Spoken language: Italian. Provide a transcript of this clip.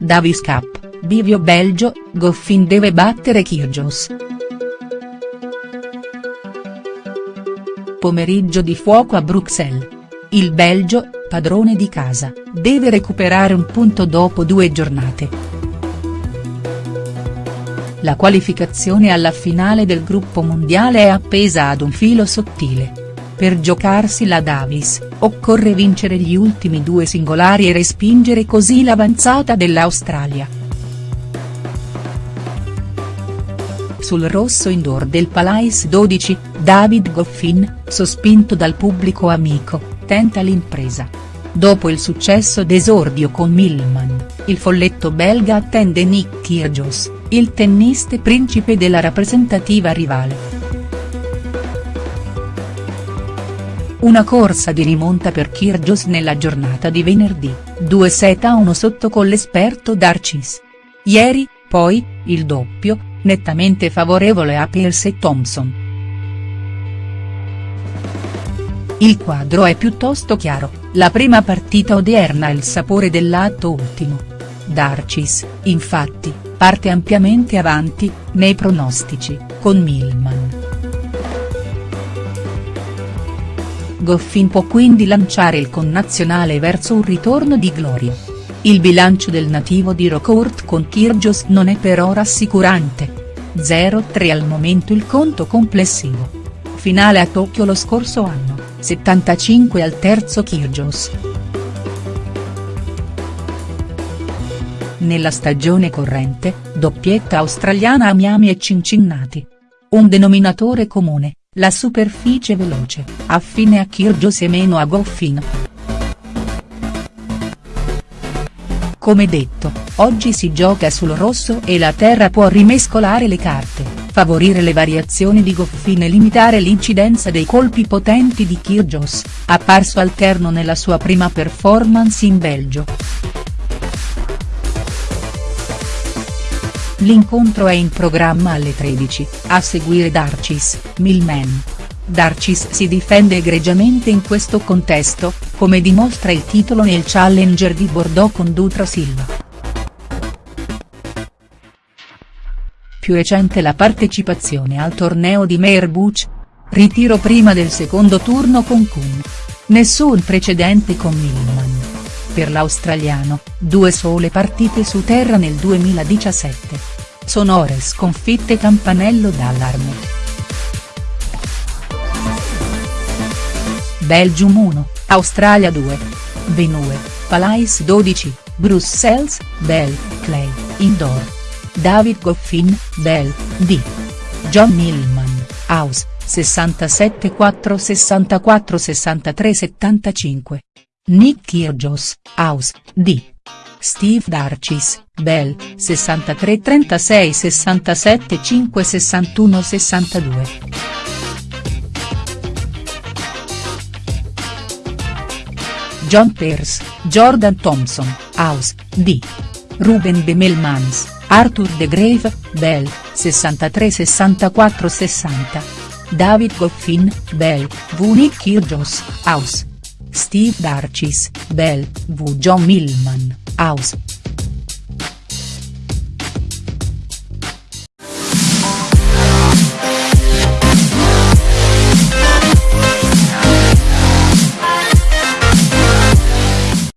Davis Cup, Bivio Belgio, Goffin deve battere Kyrgios. Pomeriggio di fuoco a Bruxelles. Il Belgio, padrone di casa, deve recuperare un punto dopo due giornate. La qualificazione alla finale del gruppo mondiale è appesa ad un filo sottile. Per giocarsi la Davis, occorre vincere gli ultimi due singolari e respingere così l'avanzata dell'Australia. Sul rosso indoor del Palais 12, David Goffin, sospinto dal pubblico amico, tenta l'impresa. Dopo il successo d'esordio con Millman, il folletto belga attende Nick Kyrgios, il tennista principe della rappresentativa rivale. Una corsa di rimonta per Kyrgios nella giornata di venerdì, 2 set a 1 sotto con l'esperto Darcis. Ieri, poi, il doppio, nettamente favorevole a Pierce e Thompson. Il quadro è piuttosto chiaro, la prima partita odierna ha il sapore dell'atto ultimo. Darcis, infatti, parte ampiamente avanti, nei pronostici, con Millman. Goffin può quindi lanciare il connazionale verso un ritorno di gloria. Il bilancio del nativo di Rocourt con Kyrgios non è però rassicurante. 0-3 al momento il conto complessivo. Finale a Tokyo lo scorso anno, 75 al terzo Kyrgios. Nella stagione corrente, doppietta australiana a Miami e Cincinnati. Un denominatore comune, la superficie veloce, affine a Kyrgios e meno a Goffin. Come detto, oggi si gioca sul rosso e la terra può rimescolare le carte, favorire le variazioni di Goffin e limitare l'incidenza dei colpi potenti di Kyrgios, apparso alterno nella sua prima performance in Belgio. L'incontro è in programma alle 13, a seguire Darcis, Milman. Darcis si difende egregiamente in questo contesto, come dimostra il titolo nel Challenger di Bordeaux con Dutra Silva. Più recente la partecipazione al torneo di Meerbuch. Ritiro prima del secondo turno con Kuhn. Nessun precedente con Millman per l'australiano, due sole partite su terra nel 2017. Sonore sconfitte campanello d'allarme. Belgium 1, Australia 2. Venue, Palais 12, Brussels, Bell, Clay, Indoor. David Goffin, Bell, D. John Millman, House, 67 4 64 63 75. Nick Kyrgios, House, D. Steve Darcis, Bell, 63 36 67 5 61 62. John Pearce, Jordan Thompson, House, D. Ruben Bemelmans, Arthur De Grave, Bell, 63 64 60. David Goffin, Bell, V. Nick Kyrgios, House. Steve Darcis, Bell, V. John Millman, House.